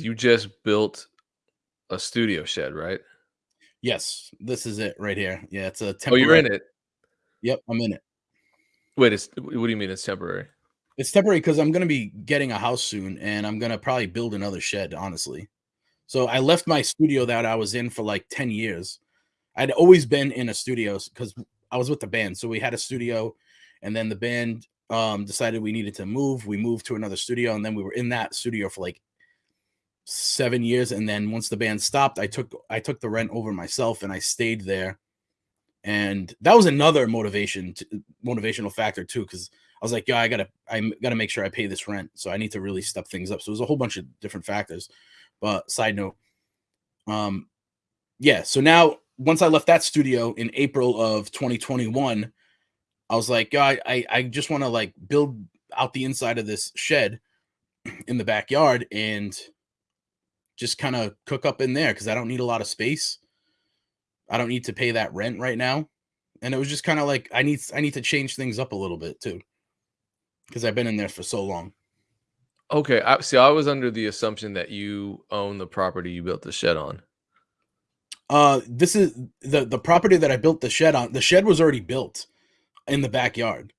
You just built a studio shed, right? Yes, this is it right here. Yeah, it's a temporary. Oh, you're in it? Yep, I'm in it. Wait, it's what do you mean it's temporary? It's temporary because I'm gonna be getting a house soon, and I'm gonna probably build another shed, honestly. So, I left my studio that I was in for, like, 10 years. I'd always been in a studio because I was with the band, so we had a studio, and then the band, um, decided we needed to move. We moved to another studio, and then we were in that studio for, like 7 years, and then once the band stopped, I took I took the rent over myself, and I stayed there. And that was another motivation t motivational factor too because I was like, "Yeah, I gotta I'm gotta make sure I pay this rent, so I need to really step things up." So, there's a whole bunch of different factors. But side note, um, yeah, so now once I left that studio in April of 2021, I was like, "Yeah, I I I just wanna, like, build out the inside of this shed in the backyard and just kinda cook up in there because I don't need a lot of space. I don't need to pay that rent right now." And it was just kinda like, I need I need to change things up a little bit too. Because I've been in there for so long. Okay, I see, I was under the assumption that you own the property you built the shed on. Uh, this is the the property that I built the shed on the shed was already built in the backyard.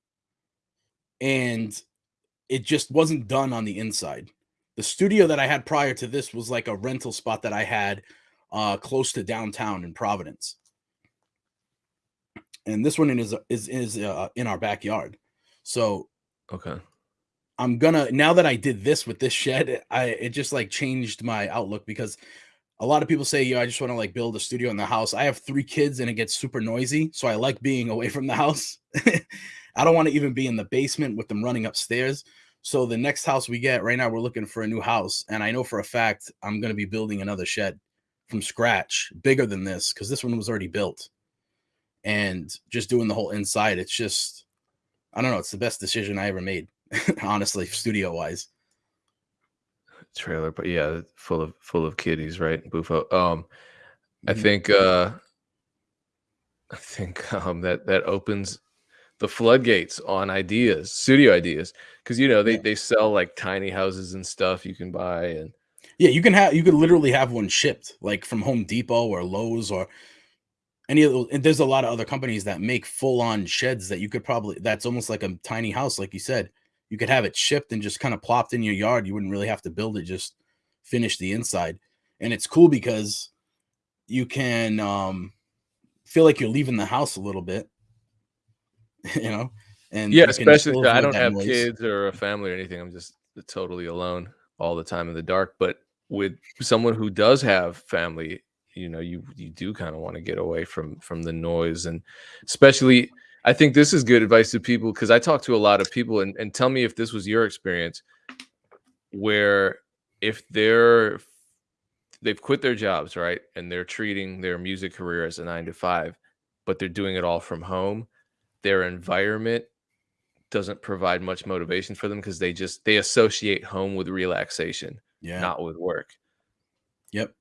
And it just wasn't done on the inside. The studio that I had prior to this was like a rental spot that I had, uh, close to downtown in Providence. And this one is is is, uh, in our backyard. So Okay. I'm gonna now that I did this with this shed, I it just, like, changed my outlook because a lot of people say, "Yeah, I just wanna, like, build a studio in the house." I have 3 kids and it gets super noisy, so I like being away from the house. I don't wanna even be in the basement with them running upstairs. So, the next house we get right now, we're looking for a new house, and I know for a fact I'm gonna be building another shed from scratch, bigger than this, because this one was already built. And just doing the whole inside, it's just I don't know, it's the best decision I ever made, honestly, studio-wise. Trailer, but yeah, full of full of kiddies, right? Bufo um, I Mhm. think, uh I think, um, that that opens the floodgates on ideas, studio ideas, because you know, they Yeah. they sell, like, tiny houses and stuff you can buy and Yeah, you can have you could literally have one shipped, like, from Home Depot or Lowe's or any of those. and there's a lot of other companies that make full-on sheds that you could probably that's almost like a tiny house, like you said. You could have it shipped and just kinda plopped in your yard, you wouldn't really have to build it, just finish the inside. And it's cool because you can, um, feel like you're leaving the house a little bit. You know? And Yeah, especially I don't have noise. kids or a family or anything, I'm just totally alone all the time in the dark, but with someone who does have family, you know, you you do kinda wanna get away from from the noise, and especially I think this is good advice to people because I talk to a lot of people and and tell me if this was your experience where if they're they've quit their jobs, right? And they're treating their music career as a 9 to 5, but they're doing it all from home, their environment doesn't provide much motivation for them because they just they associate home with relaxation, Yeah. not with work. Yep.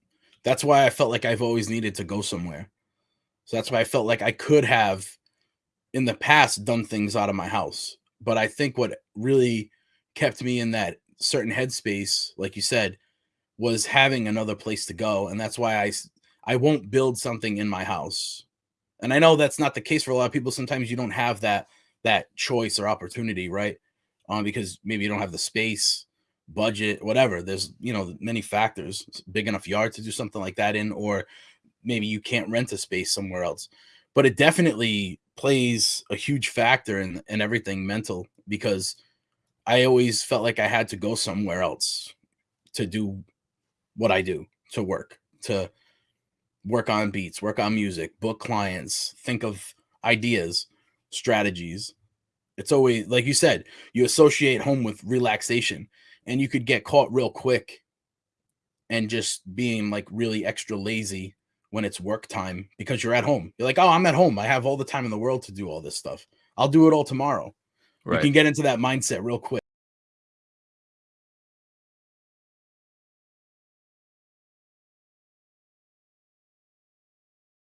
That's why I felt like I've always needed to go somewhere. So, that's why I felt like I could have, in the past, done things out of my house. But I think what really kept me in that certain headspace, like you said, was having another place to go, and that's why I I won't build something in my house. And I know that's not the case for a lot of people, sometimes you don't have that that choice or opportunity, right? Um, because maybe you don't have the space, budget, whatever, there's, you know, many factors, big enough yard to do something like that in, or maybe you can't rent a space somewhere else. But it definitely plays a huge factor in in everything mental, because I always felt like I had to go somewhere else to do what I do, to work, to work on beats, work on music, book clients, think of ideas, strategies. It's always like you said, you associate home with relaxation, and you could get caught real quick and just being, like, really extra lazy when it's work time because you're at home. You're like, "Oh, I'm at home, I have all the time in the world to do all this stuff. I'll do it all tomorrow." You can get into that mindset real quick.